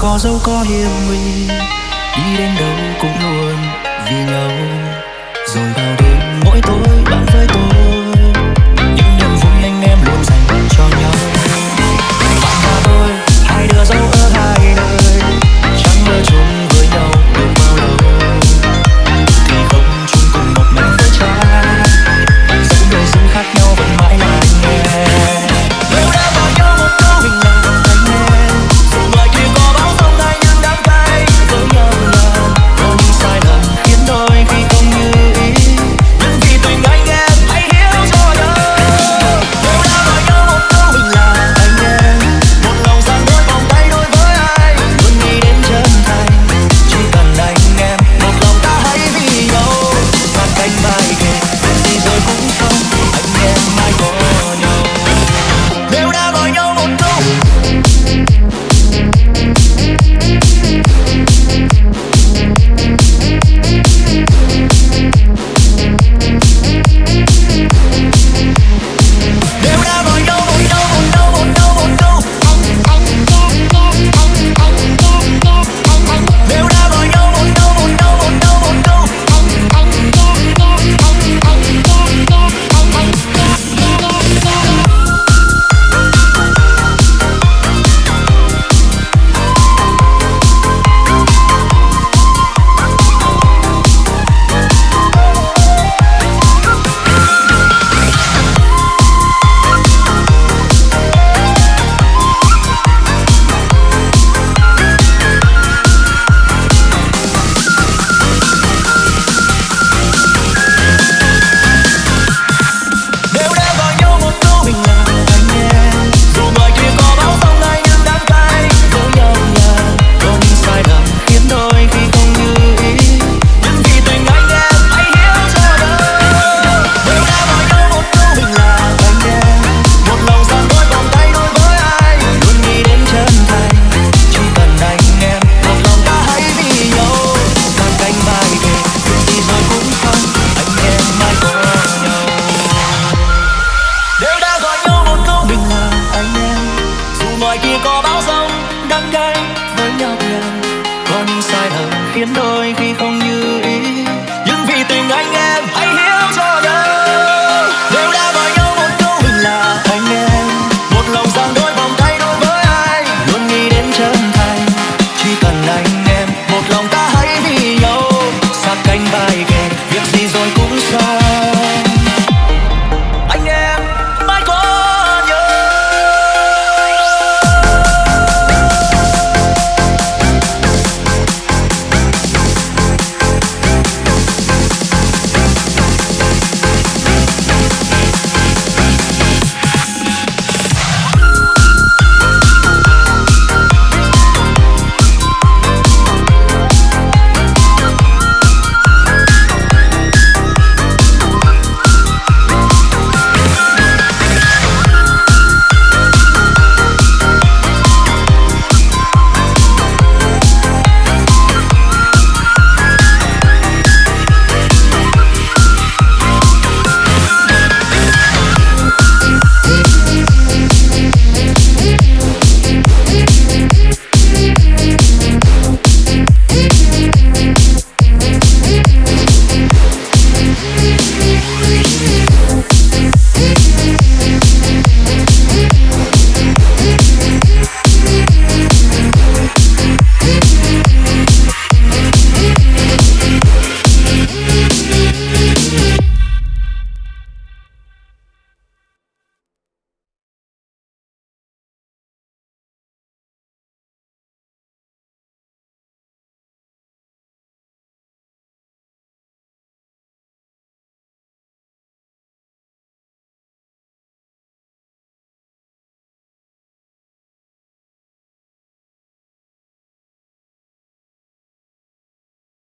có dẫu có hiểm nguy. Đi đến đâu cũng luôn vì nhau. Rồi vào